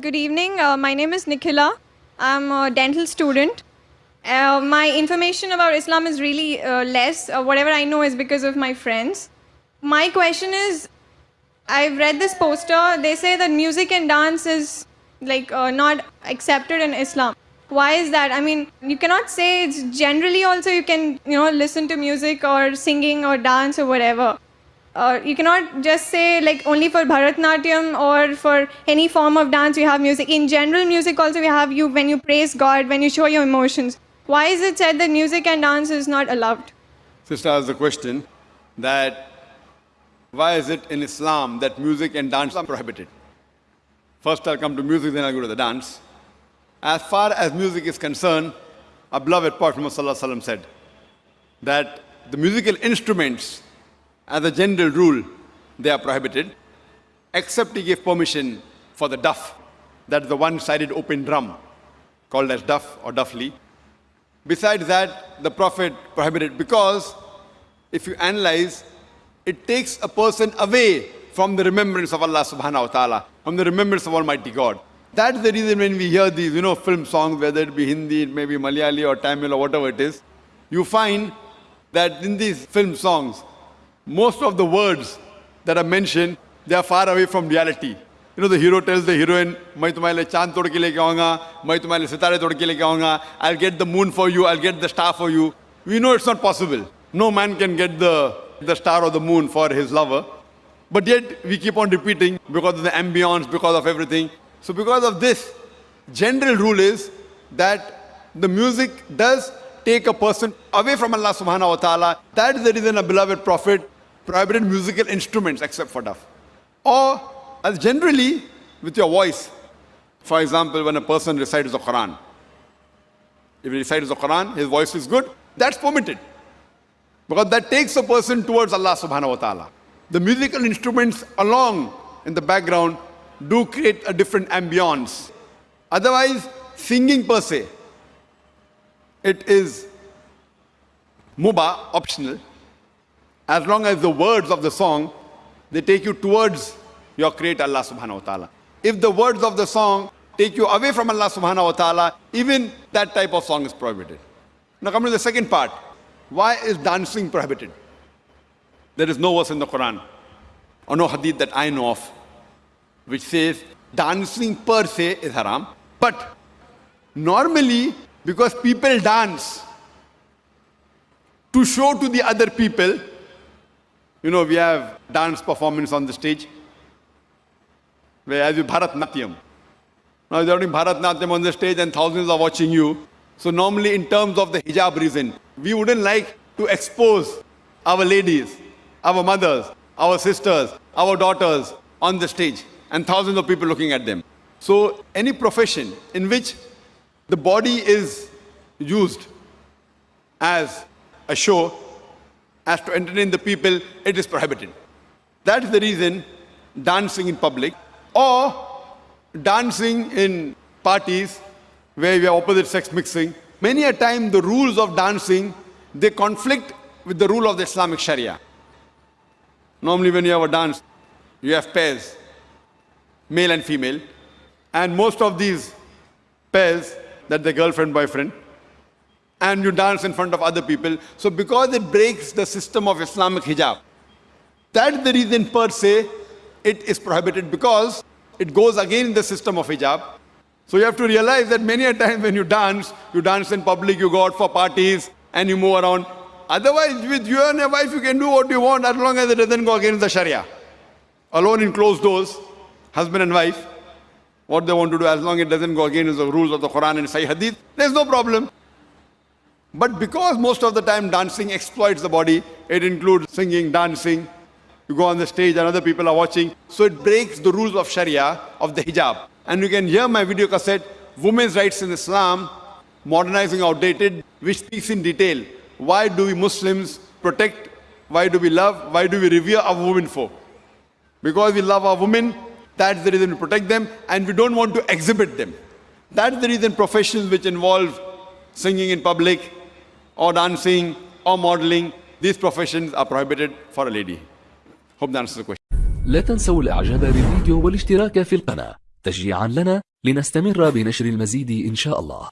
Good evening. Uh, my name is Nikhila. I'm a dental student. Uh, my information about Islam is really uh, less. Uh, whatever I know is because of my friends. My question is I've read this poster. They say that music and dance is like uh, not accepted in Islam. Why is that? I mean, you cannot say it's generally also you can, you know, listen to music or singing or dance or whatever. Uh, you cannot just say like only for Bharatnatyam or for any form of dance you have music. In general, music also we have you when you praise God, when you show your emotions. Why is it said that music and dance is not allowed? Sister asked the question that why is it in Islam that music and dance are prohibited? First I'll come to music, then I'll go to the dance. As far as music is concerned, our beloved Prophet Muhammad said that the musical instruments, as a general rule, they are prohibited, except he gave permission for the duff, that's the one-sided open drum, called as duff or duffly. Besides that, the Prophet prohibited because if you analyze, it takes a person away from the remembrance of Allah subhanahu wa ta'ala, from the remembrance of Almighty God. That's the reason when we hear these, you know, film songs, whether it be Hindi, it may be Malayali or Tamil or whatever it is, you find that in these film songs, most of the words that are mentioned, they are far away from reality. You know, the hero tells the heroine, मैं तुम्हारे चांद तोड़ के लेके आऊंगा, मैं तुम्हारे सितारे तोड़ के लेके आऊंगा, I'll get the moon for you, I'll get the star for you. We know it's not possible. No man can get the, the star or the moon for his lover. But yet, we keep on repeating because of the ambience, because of everything. So because of this, general rule is that the music does take a person away from Allah subhanahu wa ta'ala. That is the reason a beloved Prophet prohibited musical instruments except for duff. Or as generally with your voice. For example, when a person recites the Quran. If he recites the Quran, his voice is good, that's permitted. Because that takes a person towards Allah subhanahu wa ta'ala. The musical instruments along in the background do create a different ambience. Otherwise, singing per se, it is mubah, optional, as long as the words of the song, they take you towards your creator Allah subhanahu wa ta'ala. If the words of the song take you away from Allah subhanahu wa ta'ala, even that type of song is prohibited. Now coming to the second part, why is dancing prohibited? There is no verse in the Quran or no hadith that I know of which says dancing per se is haram. But normally, because people dance to show to the other people, you know, we have dance performance on the stage, where as you Bharatnatyam. Now you're doing Bharatnatyam on the stage and thousands are watching you. So normally in terms of the hijab reason, we wouldn't like to expose our ladies, our mothers, our sisters, our daughters on the stage and thousands of people looking at them. So any profession in which the body is used as a show, as to entertain the people, it is prohibited. That is the reason dancing in public or dancing in parties where we have opposite sex mixing. Many a time the rules of dancing, they conflict with the rule of the Islamic Sharia. Normally when you have a dance, you have pairs male and female. And most of these pairs, that the girlfriend, boyfriend, and you dance in front of other people. So because it breaks the system of Islamic hijab, that's the reason per se it is prohibited because it goes against the system of hijab. So you have to realize that many a time when you dance, you dance in public, you go out for parties, and you move around. Otherwise, with you and your wife, you can do what you want as long as it doesn't go against the Sharia. Alone in closed doors, husband and wife, what they want to do, as long as it doesn't go against the rules of the Quran and Sahih Hadith, there's no problem. But because most of the time dancing exploits the body, it includes singing, dancing, you go on the stage and other people are watching, so it breaks the rules of Sharia, of the hijab. And you can hear my video cassette, Women's Rights in Islam, Modernizing Outdated, which speaks in detail. Why do we Muslims protect, why do we love, why do we revere our women for? Because we love our women, that's the reason we protect them and we don't want to exhibit them. That's the reason professions which involve singing in public or dancing or modeling, these professions are prohibited for a lady. Hope that answers the question. لا تنسوا الاعجاب بالفيديو والاشتراك في القناة تشجيعا لنا لنستمر بنشر المزيد إن شاء الله